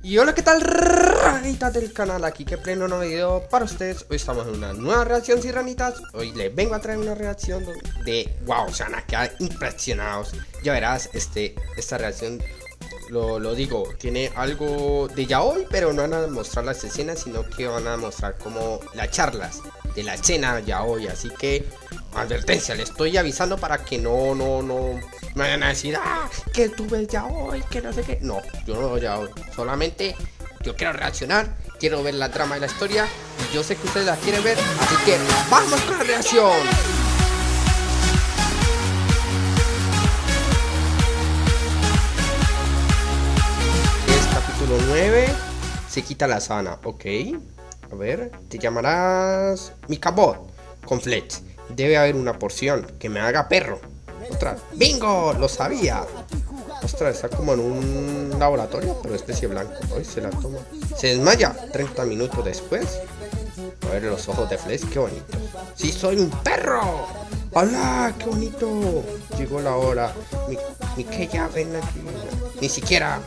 Y hola, ¿qué tal? Ranitas del canal, aquí que pleno nuevo video para ustedes. Hoy estamos en una nueva reacción, si ranitas. Hoy les vengo a traer una reacción de... Wow, se van a quedar impresionados. Ya verás, este, esta reacción, lo, lo digo, tiene algo de ya hoy Pero no van a mostrar las escenas, sino que van a mostrar como las charlas de la escena ya hoy. Así que, advertencia, le estoy avisando para que no, no, no me vayan a decir, ah, que tú ves ya hoy, que no sé qué. No, yo no veo ya hoy. Solamente yo quiero reaccionar, quiero ver la trama y la historia. Y yo sé que ustedes la quieren ver, así que ¡vamos con la reacción! Es capítulo 9. Se quita la sana, ok. A ver, te llamarás Mikabot con Fletch. Debe haber una porción que me haga perro. Ostras, ¡bingo! Lo sabía. Ostras, está como en un laboratorio, pero especie blanco. Hoy se la toma. Se desmaya 30 minutos después. A ver los ojos de Flesh, qué bonito. ¡Sí, soy un perro! ¡Hola! ¡Qué bonito! Llegó la hora. Ni, que ya ven aquí. Ni siquiera.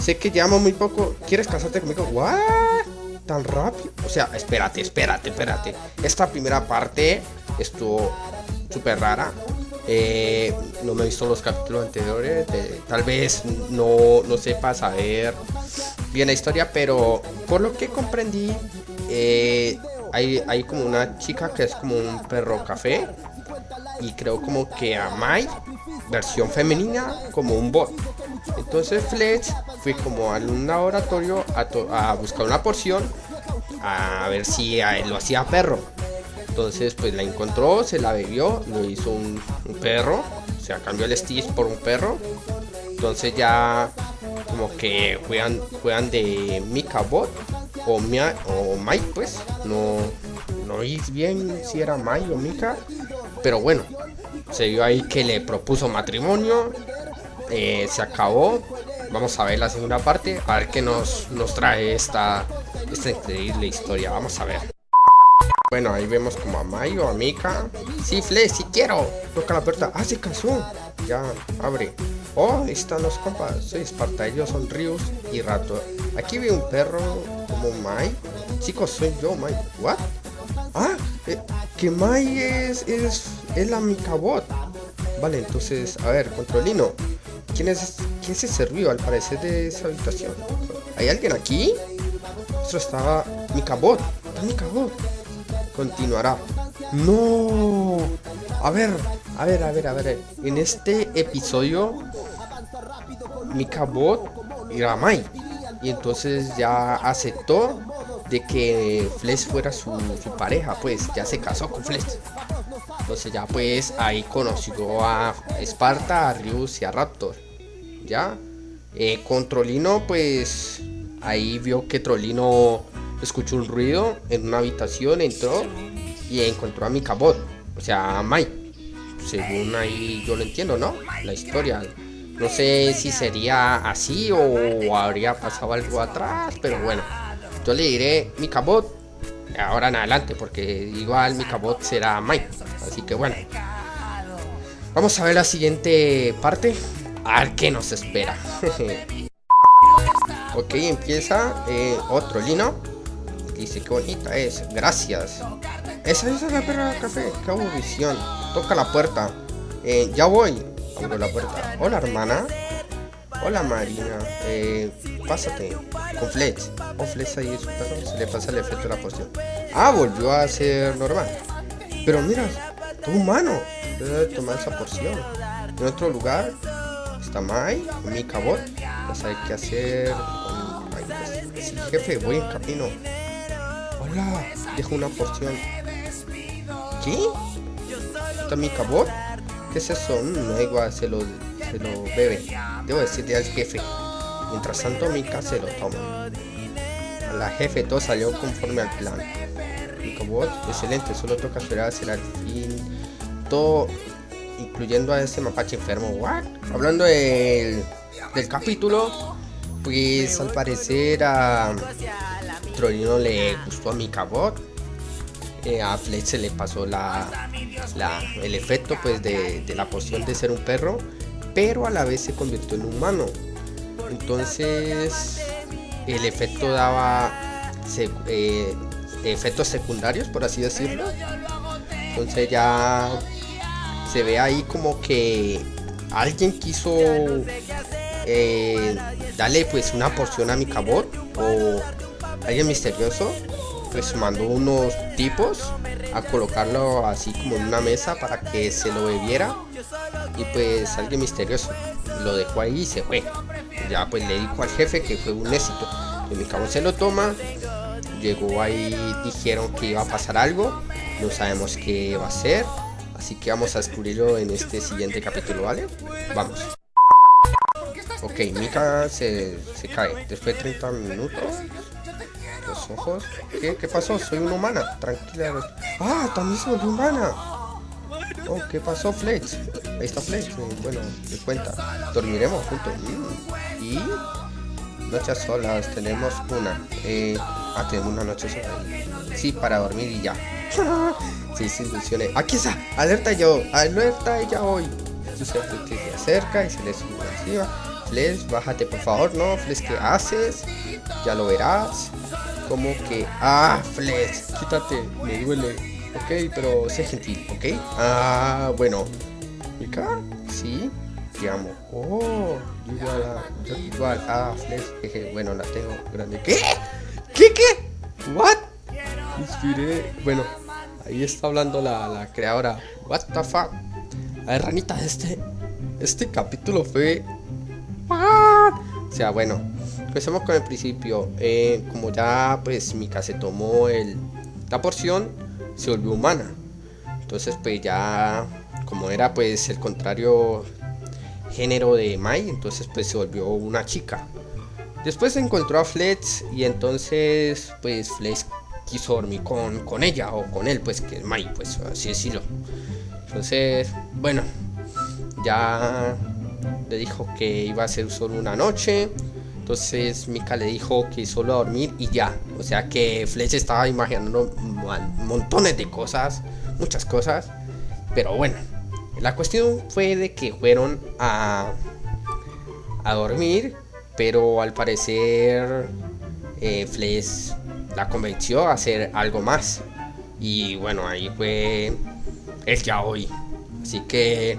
Sé que llamo muy poco. ¿Quieres casarte conmigo? ¿What? ¿Tan rápido? O sea, espérate, espérate, espérate. Esta primera parte estuvo súper rara. Eh, no me he visto los capítulos anteriores, tal vez no, no sepa saber bien la historia, pero por lo que comprendí, eh, hay, hay como una chica que es como un perro café y creo como que a Mai, versión femenina, como un bot. Entonces Fletch fue como a un laboratorio a, a buscar una porción a ver si lo hacía perro. Entonces pues la encontró, se la bebió, lo hizo un, perro, o sea, cambió el Stitch por un perro. Entonces ya como que juegan, juegan de Mika Bot o, Mia, o Mike pues, no, no oí bien si era Mike o Mika, pero bueno, se vio ahí que le propuso matrimonio, eh, se acabó, vamos a ver la segunda parte, a ver qué nos, nos trae esta, esta increíble historia, vamos a ver. Bueno, ahí vemos como a Mayo, a Mika. Sí, Fle, si quiero. Toca la puerta. Ah, se casó. Ya, abre. Oh, ahí están los compas. Soy Esparta, ellos son Rius y Rato. Aquí veo un perro como Mai. Chicos, soy yo, Mai. ¿What? Ah, eh, que Mai es, es, es la Mikabot. Vale, entonces, a ver, controlino. ¿Quién es, quién se sirvió al parecer de esa habitación? ¿Hay alguien aquí? Esto estaba Mikabot. Está Mikabot continuará. No. A ver, a ver, a ver, a ver. En este episodio, Mikabot era Mai. Y entonces ya aceptó de que Flesh fuera su, pareja, pues ya se casó con Flesh. Entonces ya pues ahí conoció a Esparta, a Rius y a Raptor. Ya. Eh, con Trolino pues ahí vio que Trolino escuchó un ruido en una habitación, entró y encontró a mi cabot, o sea, a Mike. Según ahí yo lo entiendo, ¿no? La historia. No sé si sería así o habría pasado algo atrás, pero bueno. Yo le diré mi cabot ahora en adelante, porque igual mi cabot será Mike. Así que bueno. Vamos a ver la siguiente parte. A ver qué nos espera. ok, empieza eh, otro lino Dice, qué bonita es. Gracias. Esa, es la perra de café. Qué visión. Toca la puerta. Eh, ya voy. Abro la puerta. Hola, hermana. Hola, Marina. Eh, pásate. Con Fletch. Oh, Fletch ahí su perro. Se le pasa el efecto de la poción. Ah, volvió a ser normal. Pero mira, tu humano. Debe tomar esa porción. En otro lugar está Mai, mi cabot. Pues hay que hacer. Sí, jefe, voy en camino. Hola, dejo una porción. ¿Qué? ¿Está mi cabot? ¿Qué es eso? Mm, no, igual se lo, se lo bebe. Debo decirle al jefe. Mientras tanto, Mika se lo toma. La jefe todo salió conforme al plan. Mi cabot, excelente, solo toca esperar hacia el fin. Todo, incluyendo a ese mapache enfermo. ¿What? Hablando del, del capítulo, pues al parecer a Trolino le gustó a mi cabot. Eh, a Fletch se le pasó la, el efecto pues de, la poción de ser un perro, pero a la vez se convirtió en humano. Entonces el efecto daba eh, efectos secundarios, por así decirlo. Entonces ya se ve ahí como que alguien quiso eh, darle pues una porción a mi cabot o alguien misterioso pues mandó unos tipos a colocarlo así como en una mesa para que se lo bebiera. Y pues alguien misterioso lo dejó ahí y se fue. Ya pues le dijo al jefe que fue un éxito. Y mi cabot se lo toma. Llegó ahí dijeron que iba a pasar algo. No sabemos qué va a ser. Así que vamos a descubrirlo en este siguiente capítulo vale vamos. Ok, Mika se, se cae. Después de 30 minutos. Ojos. ¿Qué? ¿Qué pasó? Soy una humana. Tranquila. Ah, también soy humana. Oh, ¿qué pasó, Fletch? Ahí está Fletch. Bueno, te cuenta. Dormiremos juntos. Y noches solas. Tenemos una. Eh, ah, tenemos una noche sola. Sí, para dormir y ya. sí, sí, funcione. Aquí está. Alerta yo. Alerta ya hoy. Se acerca y se le sube encima. Fles, bájate por favor, ¿no? Fles, ¿qué haces? Ya lo verás. Como que... Ah, Fles, quítate, me duele. Ok, pero sé gentil, ¿ok? Ah, bueno. ¿Mica? Sí, te amo. Oh, igual a... igual. Ah, Fles, jeje, bueno, la tengo grande. ¿Qué? ¿Qué, qué? ¿What? Bueno, ahí está hablando la, la creadora. What the fuck? A ver, ranita, este... Este capítulo fue o sea, bueno, empecemos con el principio. Eh, como ya pues Mika se tomó el, la porción, se volvió humana. Entonces pues ya, como era pues el contrario género de Mai, entonces pues se volvió una chica. Después encontró a Fletch y entonces pues Fletch quiso dormir con, con ella o con él, pues que es Mai, pues así decirlo. Entonces, bueno, ya le dijo que iba a ser solo una noche. Entonces Mika le dijo que solo a dormir y ya. O sea que Fletch estaba imaginando montones de cosas, muchas cosas. Pero bueno, la cuestión fue de que fueron a, a dormir. Pero al parecer eh, la convenció a hacer algo más. Y bueno, ahí fue el ya hoy. Así que,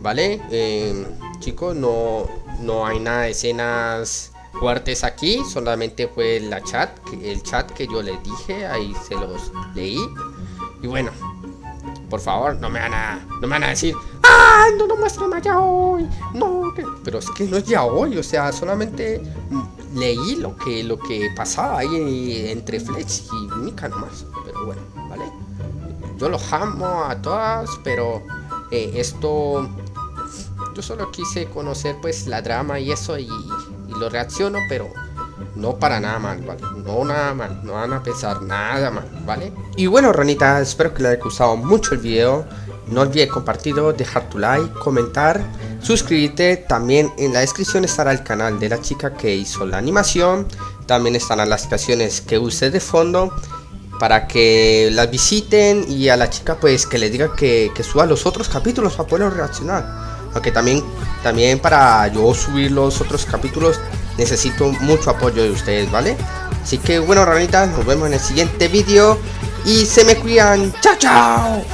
¿vale? Eh, chicos, no, no hay nada de escenas fuertes aquí, solamente fue la chat, el chat que yo les dije, ahí se los leí. Y bueno, por favor, no me van a, no me van a decir, ¡ay, no lo muestran ya hoy! No, pero es que no es ya hoy, o sea, solamente leí lo que, lo que pasaba ahí entre Flex y Mika nomás. Pero bueno, ¿vale? Yo los amo a todas, pero eh, esto yo solo quise conocer pues la drama y eso y, lo reacciono, pero no para nada mal, ¿vale? No nada mal, no van a pensar nada mal, ¿vale? Y bueno, ranita, espero que les haya gustado mucho el video. No olvides compartirlo, dejar tu like, comentar, suscribirte. También en la descripción estará el canal de la chica que hizo la animación. También estarán las canciones que use de fondo para que las visiten y a la chica pues que le diga que, que suba los otros capítulos para poder reaccionar. Aunque también, también para yo subir los otros capítulos necesito mucho apoyo de ustedes, ¿vale? Así que bueno, ranitas, nos vemos en el siguiente vídeo y se me cuidan. ¡Chao, chao!